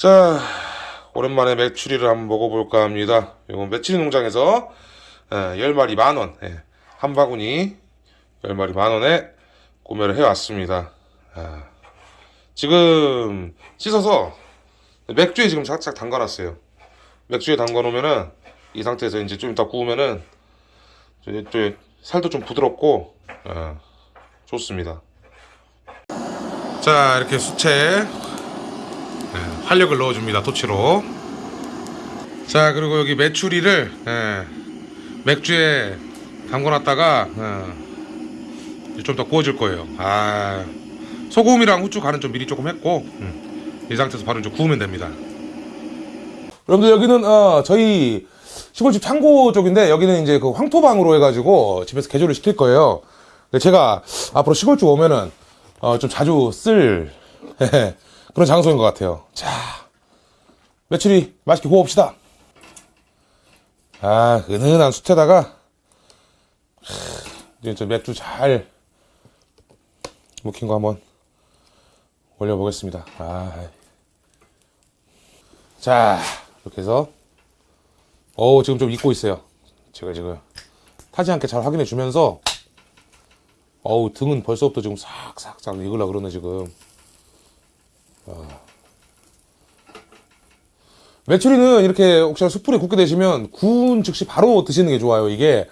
자, 오랜만에 메추리를 한번 먹어볼까 합니다. 이건 메추리 농장에서 예, 10마리 만원, 예, 한 바구니 10마리 만원에 구매를 해왔습니다. 아, 지금 씻어서 맥주에 지금 살짝 담가놨어요. 맥주에 담가놓으면은 이 상태에서 이제 좀 이따 구우면은 살도 좀 부드럽고 아, 좋습니다. 자, 이렇게 수채 예, 활력을 넣어줍니다 토치로. 자 그리고 여기 메추리를 예, 맥주에 담궈놨다가 예, 좀더 구워줄 거예요. 아 소금이랑 후추 간은 좀 미리 조금 했고 음, 이 상태에서 바로 이제 구우면 됩니다. 여러분들 여기는 어, 저희 시골집 창고 쪽인데 여기는 이제 그 황토방으로 해가지고 집에서 개조를 시킬 거예요. 근데 제가 앞으로 시골집 오면은 어, 좀 자주 쓸 그런 장소인 것 같아요. 자, 메추리 맛있게 구워봅시다. 아, 은은한 숯에다가 하, 이제 저 맥주 잘 묵힌 거 한번 올려보겠습니다. 아, 자, 이렇게 해서 오 지금 좀 익고 있어요. 제가 지금 타지 않게 잘 확인해 주면서 어우 등은 벌써부터 지금 싹싹싹 익으려 그러네 지금. 메추리는 이렇게 혹시나 숯불에 굽게 되시면 구운 즉시 바로 드시는 게 좋아요. 이게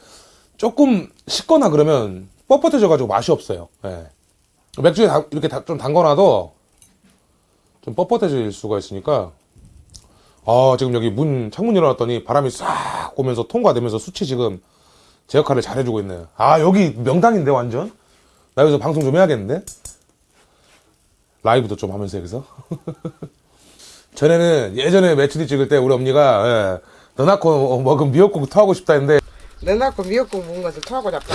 조금 식거나 그러면 뻣뻣해져 가지고 맛이 없어요. 예. 맥주에 다- 이렇게 다- 좀 담궈놔도 좀 뻣뻣해질 수가 있으니까 아 지금 여기 문 창문 열어놨더니 바람이 싹 오면서 통과되면서 숯이 지금 제 역할을 잘 해주고 있네요. 아 여기 명당인데 완전 나 여기서 방송 좀 해야겠는데 라이브도 좀 하면서 여기서 전에는 예전에 매출이 찍을 때 우리 엄니가 예, 너 낳고 먹은 미역국 토하고 싶다 했는데 내 낳고 미역국 먹은 것을 토하고 잡다.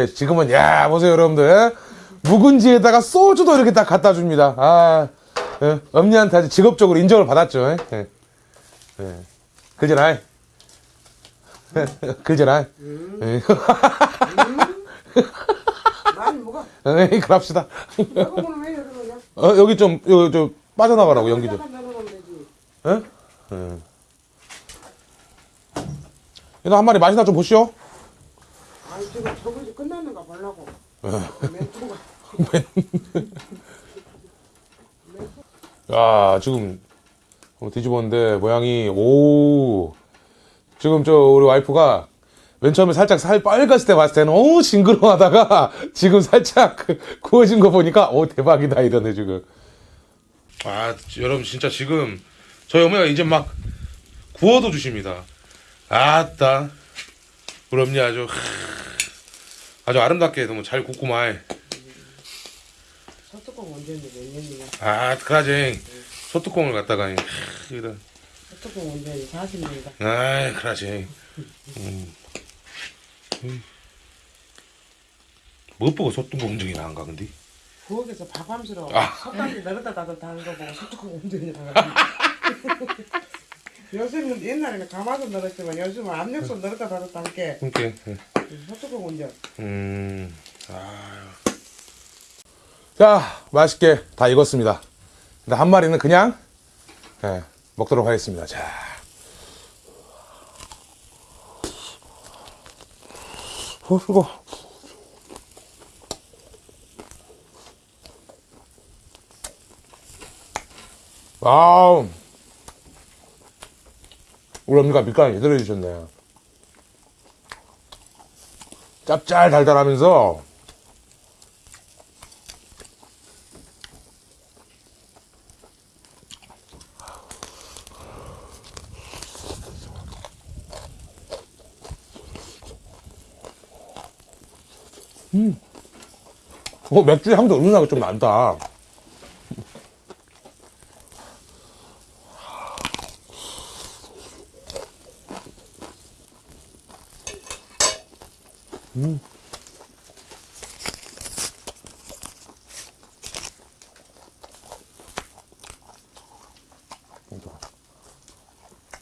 예, 지금은 야 보세요 여러분들 예? 묵은지에다가 소주도 이렇게 딱 갖다 줍니다 아 예, 엄니한테 아주 직업적으로 인정을 받았죠 예? 예. 예. 그잖아 그잖아 예. 많이 먹어. 예, 그럽시다? 어, 여기 좀 여기 좀 빠져나가라고 연기 좀. 예? 예. 얘도 한 마리 맛이나 좀 보시오 아니 지금 저것이 끝났는가 보려고. 멘토가. 야 지금 뒤집었는데 모양이 오 지금 저 우리 와이프가 맨 처음에 살짝 살 빨갔을 때 봤을 때는 오 징그러워하다가 지금 살짝 그 구워진 거 보니까 오 대박이다 이러네 지금. 아 여러분 진짜 지금 저희 어머니가 이제 막 구워도 주십니다. 아따. 우리 어머니 아주. 아주 아름답게 너무 잘 굽구만 소뚜껑 언제인지 몇 년이냐? 아 그러지 소뚜껑을 갖다가 이런. 소 뚜껑 언제인지 40년이다. 아이, 그러지. 음. 음. 무엇보고 소뚜껑 공정이 나은가, 근데? 부엌에서 밥함스러워. 아. 솥단지 넣었다 닫았다 하는 거 보고 소뚜껑 언제인지 요즘은 옛날에는 가마솥 넣었지만 요즘은 압력솥 넣었다 닫았다 할게 이렇게. 소뚜껑 언제? 음. 아유. 자, 맛있게 다 익었습니다. 근데 한 마리는 그냥, 예, 먹도록 하겠습니다. 자. 어, 이거. 아우. 우리 언니가 밑간을 제대로 해주셨네. 짭짤 달달하면서 음. 어, 맥주 향도 은은하게 좀 난다.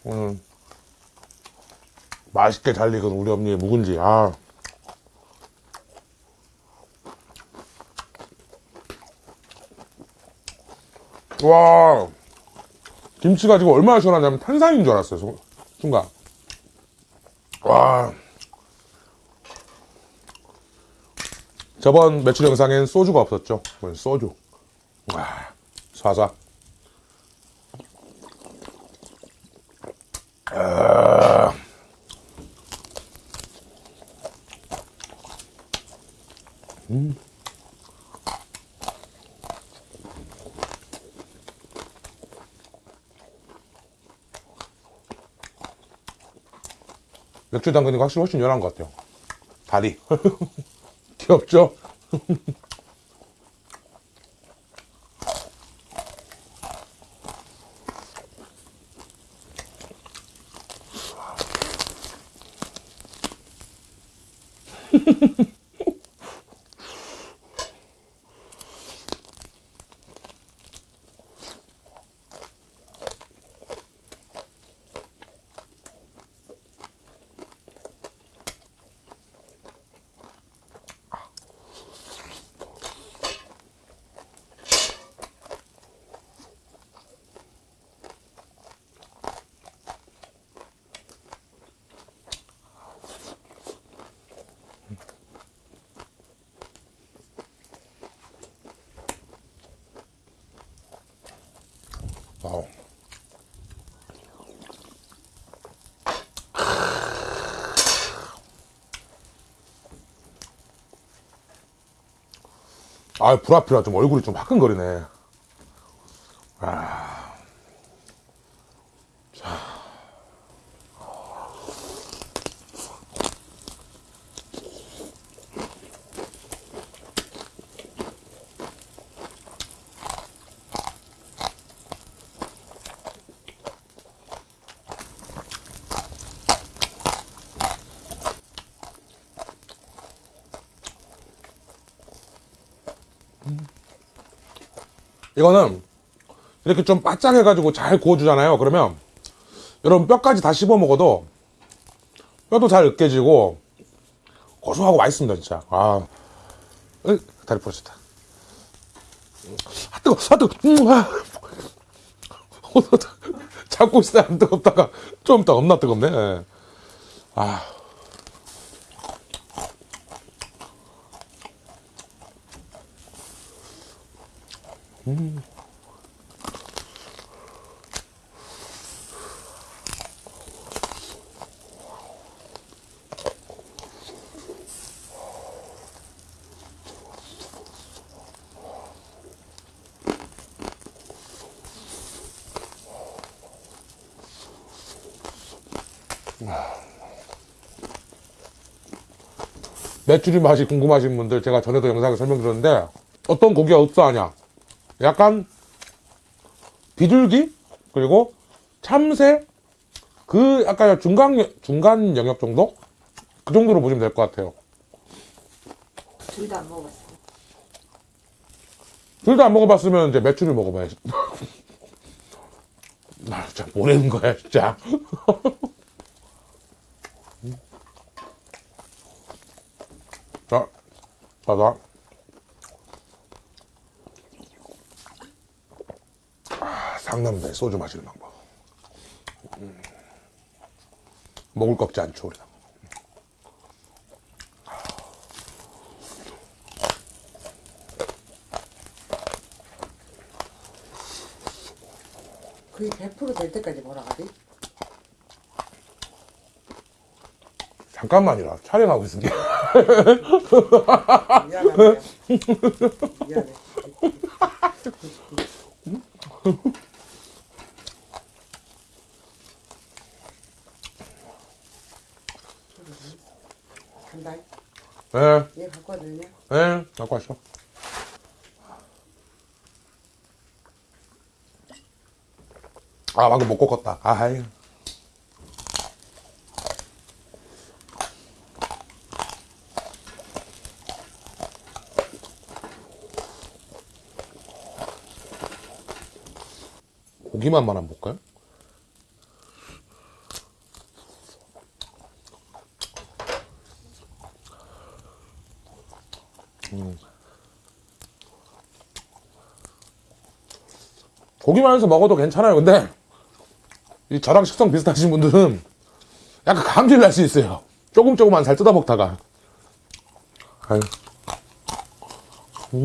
오늘 맛있게 잘 익은 우리 언니의 묵은지 아 와. 김치가 지금 얼마나 시원하냐면 탄산인 줄 알았어요 수- 순간. 와. 저번 매출 영상엔 소주가 없었죠? 오늘 소주. 와 사사 아. 음. 맥주 담그니까 확실히 훨씬 연한 것 같아요. 다리. 귀엽죠? 아, 불앞이라 좀 얼굴이 좀 화끈거리네. 아. 이거는 이렇게 좀 바짝 해가지고 잘 구워주잖아요. 그러면 여러분 뼈까지 다 씹어 먹어도 뼈도 잘 으깨지고 고소하고 맛있습니다, 진짜. 아, 으이, 다리 부러졌다. 아 뜨거, 아 뜨거, 음, 아. 잡고 때안 뜨겁다가 좀 이따 겁나 뜨겁네. 예. 아. 메추리 맛이 궁금하신 분들 제가 전에도 영상에 설명드렸는데 어떤 고기가 흡사하냐 약간 비둘기? 그리고 참새? 그 약간 중간 중간 영역 정도? 그 정도로 보시면 될 것 같아요. 둘 다 안 먹어봤어. 둘 다 안 먹어봤으면 이제 메추리 먹어봐야지. 나 진짜 모르는 거야 진짜. 자 봐봐 아, 상남자의 소주 마시는 방법 음. 먹을 거 없지 않죠 우리가 거의 100%될 때까지 뭐라 하지? 잠깐만이라 촬영하고 있습니다 미안하네. 미안해. 간다. 네, 얘 갖고 와도 되냐? 네, 갖고 왔어. 아, 방금 못 꺾었다. 아이. 고기만만 안 볼까요? 고기만 해서 먹어도 괜찮아요. 근데 이 저랑 식성 비슷하신 분들은 약간 감질 날 수 있어요. 조금 조금만 잘 뜯어 먹다가. 아유. 음.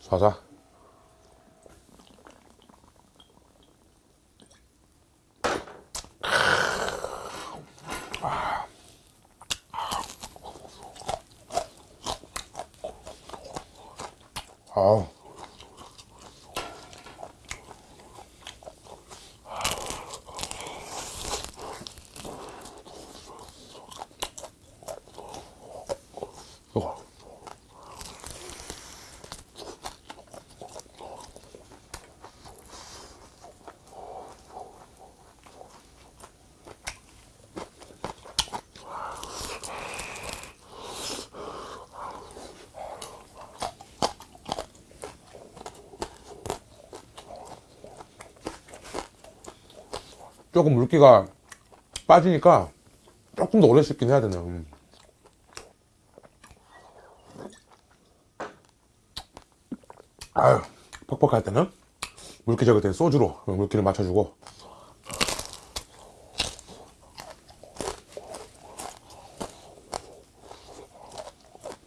자 자. 아우. 이거. 조금 물기가 빠지니까 조금 더 오래 씹긴 해야 되네요. 음. 아유, 퍽퍽할 때는 물기 적을 때 소주로 물기를 맞춰주고.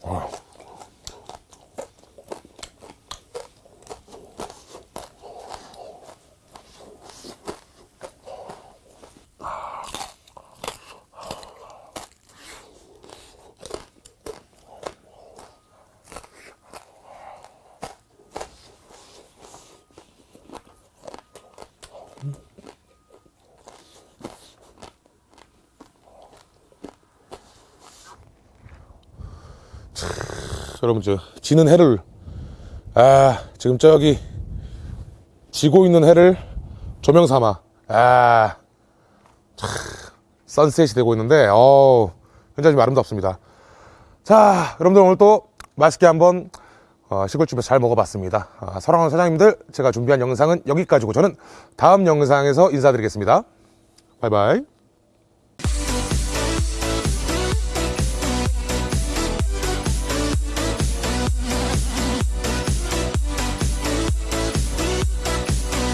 아. 여러분 저 지는 해를 아 지금 저기 지고 있는 해를 조명 삼아. 아 참, 선셋이 되고 있는데 어 굉장히 좀 아름답습니다. 자 여러분들 오늘 또 맛있게 한번 어, 시골집에서 잘 먹어봤습니다. 아, 사랑하는 사장님들 제가 준비한 영상은 여기까지고 저는 다음 영상에서 인사드리겠습니다. 바이바이